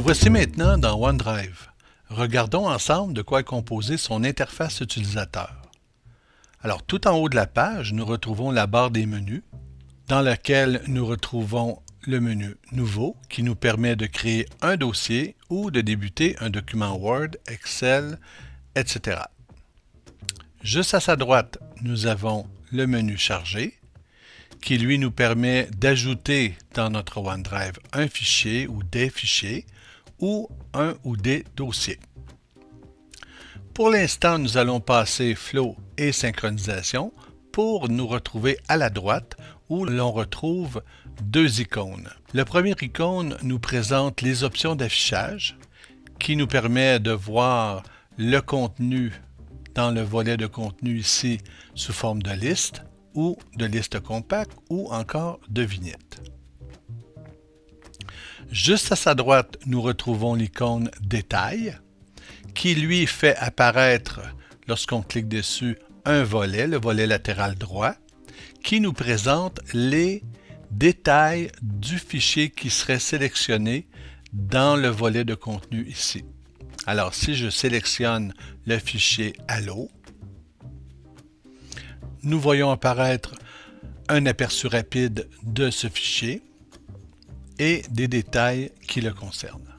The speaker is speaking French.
voici maintenant dans OneDrive. Regardons ensemble de quoi est composée son interface utilisateur. Alors, tout en haut de la page, nous retrouvons la barre des menus, dans laquelle nous retrouvons le menu Nouveau, qui nous permet de créer un dossier ou de débuter un document Word, Excel, etc. Juste à sa droite, nous avons le menu Charger, qui lui nous permet d'ajouter dans notre OneDrive un fichier ou des fichiers ou un ou des dossiers. Pour l'instant, nous allons passer Flow et Synchronisation pour nous retrouver à la droite où l'on retrouve deux icônes. Le premier icône nous présente les options d'affichage qui nous permet de voir le contenu dans le volet de contenu ici sous forme de liste ou de liste compacte ou encore de vignette. Juste à sa droite, nous retrouvons l'icône Détail qui lui fait apparaître, lorsqu'on clique dessus, un volet, le volet latéral droit, qui nous présente les détails du fichier qui serait sélectionné dans le volet de contenu ici. Alors, si je sélectionne le fichier Allo, nous voyons apparaître un aperçu rapide de ce fichier et des détails qui le concernent.